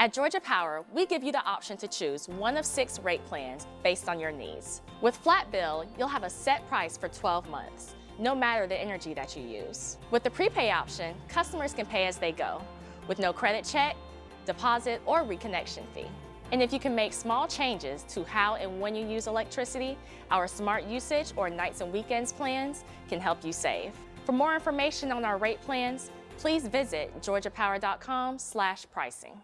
At Georgia Power, we give you the option to choose one of six rate plans based on your needs. With Flat Bill, you'll have a set price for 12 months, no matter the energy that you use. With the prepay option, customers can pay as they go, with no credit check, deposit, or reconnection fee. And if you can make small changes to how and when you use electricity, our smart usage or nights and weekends plans can help you save. For more information on our rate plans, please visit georgiapower.com/pricing.